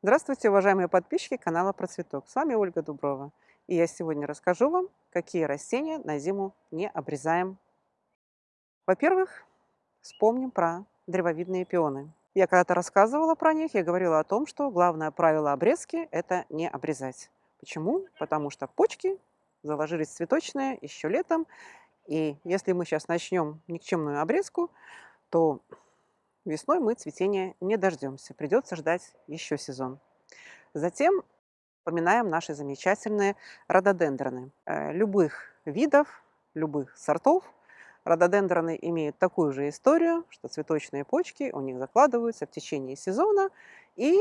Здравствуйте, уважаемые подписчики канала Про Цветок. С вами Ольга Дуброва. И я сегодня расскажу вам, какие растения на зиму не обрезаем. Во-первых, вспомним про древовидные пионы. Я когда-то рассказывала про них, я говорила о том, что главное правило обрезки – это не обрезать. Почему? Потому что почки заложились цветочные еще летом, и если мы сейчас начнем никчемную обрезку, то весной мы цветения не дождемся, придется ждать еще сезон. Затем поминаем наши замечательные рододендроны. Э, любых видов, любых сортов рододендроны имеют такую же историю, что цветочные почки у них закладываются в течение сезона и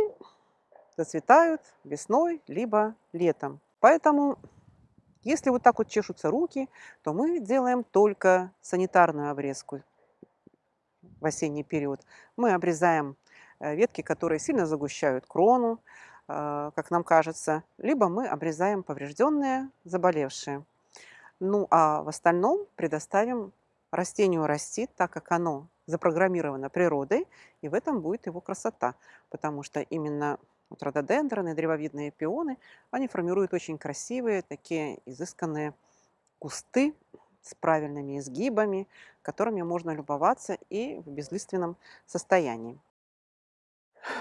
зацветают весной либо летом. Поэтому если вот так вот чешутся руки, то мы делаем только санитарную обрезку в осенний период. Мы обрезаем э, ветки, которые сильно загущают крону, э, как нам кажется, либо мы обрезаем поврежденные, заболевшие. Ну а в остальном предоставим растению расти, так как оно запрограммировано природой, и в этом будет его красота, потому что именно вот рододендроны, древовидные пионы, они формируют очень красивые, такие изысканные кусты с правильными изгибами, которыми можно любоваться и в безлиственном состоянии.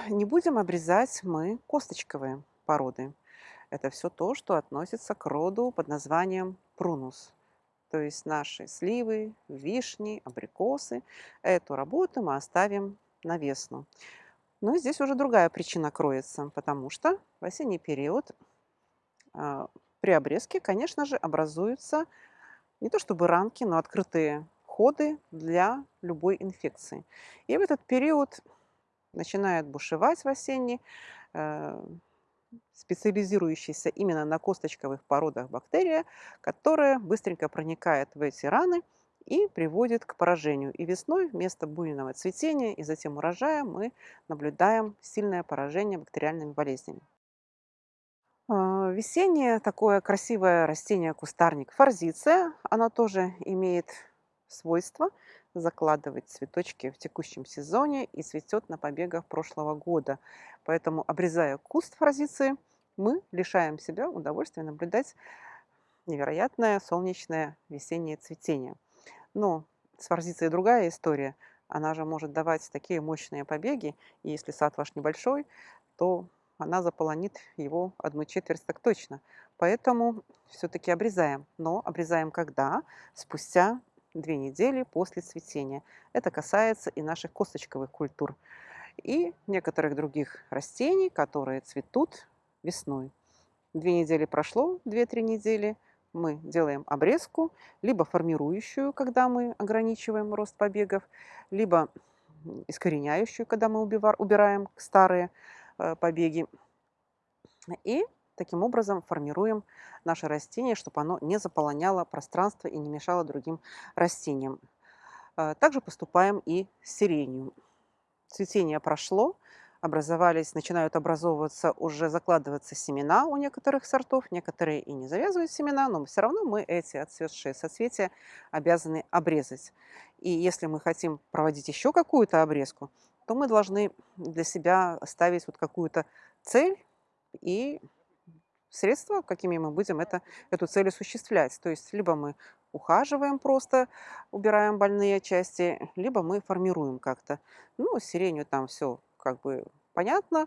Не будем обрезать мы косточковые породы. Это все то, что относится к роду под названием прунус. То есть наши сливы, вишни, абрикосы. Эту работу мы оставим на весну. Но здесь уже другая причина кроется, потому что в осенний период э, при обрезке, конечно же, образуются не то чтобы ранки, но открытые ходы для любой инфекции. И в этот период начинает бушевать в осенний, э, специализирующаяся именно на косточковых породах бактерия, которая быстренько проникает в эти раны – и приводит к поражению. И весной вместо буйного цветения и затем урожая мы наблюдаем сильное поражение бактериальными болезнями. А, весеннее такое красивое растение-кустарник форзиция, оно тоже имеет свойство закладывать цветочки в текущем сезоне и цветет на побегах прошлого года. Поэтому, обрезая куст форзиции, мы лишаем себя удовольствия наблюдать невероятное солнечное весеннее цветение. Но с форзицией другая история. Она же может давать такие мощные побеги, и если сад ваш небольшой, то она заполонит его одну четверть так точно. Поэтому все-таки обрезаем. Но обрезаем когда? Спустя две недели после цветения. Это касается и наших косточковых культур. И некоторых других растений, которые цветут весной. Две недели прошло, две-три недели, мы делаем обрезку, либо формирующую, когда мы ограничиваем рост побегов, либо искореняющую, когда мы убираем старые э, побеги. И таким образом формируем наше растение, чтобы оно не заполоняло пространство и не мешало другим растениям. Э, также поступаем и с сиренью. Цветение прошло, образовались, начинают образовываться, уже закладываться семена у некоторых сортов, некоторые и не завязывают семена, но все равно мы эти отцветшие соцветия обязаны обрезать. И если мы хотим проводить еще какую-то обрезку, то мы должны для себя ставить вот какую-то цель и средства, какими мы будем это, эту цель осуществлять. То есть либо мы ухаживаем просто, убираем больные части, либо мы формируем как-то. Ну, сиренью там все как бы понятно,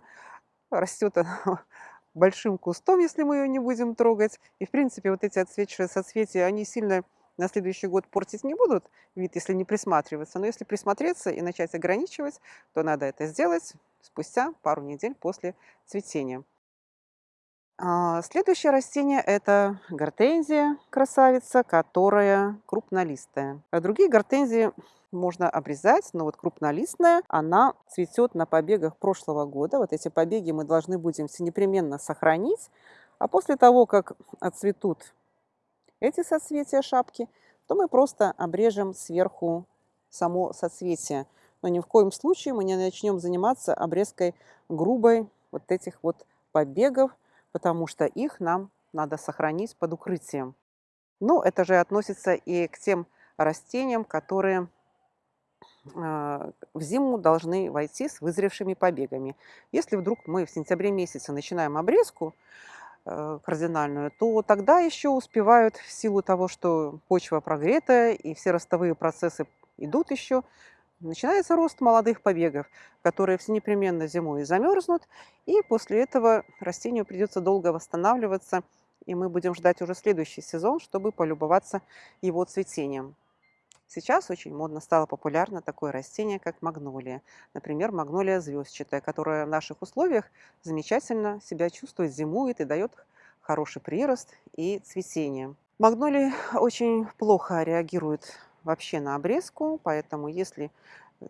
растет она большим кустом, если мы ее не будем трогать. И, в принципе, вот эти отцветшие соцветия, они сильно на следующий год портить не будут вид, если не присматриваться. Но если присмотреться и начать ограничивать, то надо это сделать спустя пару недель после цветения. А, следующее растение – это гортензия, красавица, которая крупнолистая. А другие гортензии можно обрезать, но вот крупнолистная, она цветет на побегах прошлого года. Вот эти побеги мы должны будем все непременно сохранить. А после того, как отцветут эти соцветия шапки, то мы просто обрежем сверху само соцветие. Но ни в коем случае мы не начнем заниматься обрезкой грубой вот этих вот побегов, потому что их нам надо сохранить под укрытием. Но это же относится и к тем растениям, которые а, в зиму должны войти с вызревшими побегами. Если вдруг мы в сентябре месяце начинаем обрезку э, кардинальную, то тогда еще успевают в силу того, что почва прогретая и все ростовые процессы идут еще, начинается рост молодых побегов, которые все непременно зимой замерзнут, и после этого растению придется долго восстанавливаться, и мы будем ждать уже следующий сезон, чтобы полюбоваться его цветением. Сейчас очень модно стало популярно такое растение, как магнолия. Например, магнолия звездчатая, которая в наших условиях замечательно себя чувствует, зимует и дает хороший прирост и цветение. Магнолии очень плохо реагируют вообще на обрезку, поэтому если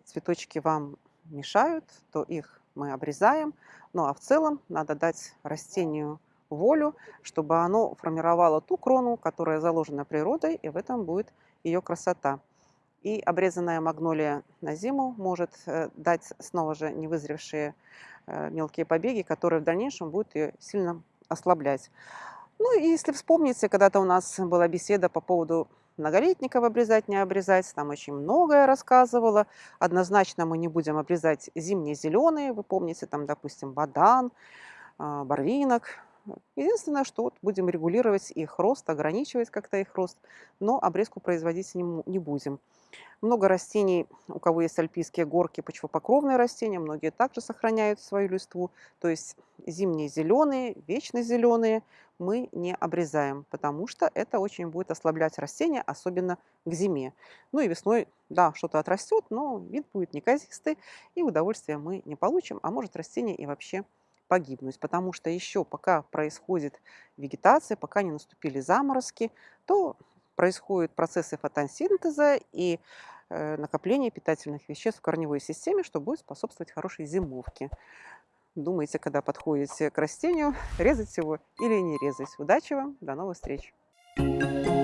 цветочки вам мешают, то их мы обрезаем. Ну а в целом надо дать растению волю, чтобы оно формировало ту крону, которая заложена природой, и в этом будет ее красота. И обрезанная магнолия на зиму может э, дать снова же невызревшие э, мелкие побеги, которые в дальнейшем будут ее сильно ослаблять. Ну и если вспомните, когда-то у нас была беседа по поводу многолетников обрезать, не обрезать, там очень многое рассказывала. Однозначно мы не будем обрезать зимние зеленые, вы помните, там, допустим, бадан, а, барвинок, Единственное, что вот будем регулировать их рост, ограничивать как-то их рост, но обрезку производить не, не будем. Много растений, у кого есть альпийские горки, почвопокровные растения, многие также сохраняют свою листву. То есть зимние зеленые, вечно зеленые мы не обрезаем, потому что это очень будет ослаблять растения, особенно к зиме. Ну и весной, да, что-то отрастет, но вид будет неказистый, и удовольствия мы не получим, а может растение и вообще погибнуть, потому что еще пока происходит вегетация, пока не наступили заморозки, то происходят процессы фотосинтеза и э, накопление питательных веществ в корневой системе, что будет способствовать хорошей зимовке. Думайте, когда подходите к растению, резать его или не резать. Удачи вам, до новых встреч! Thank you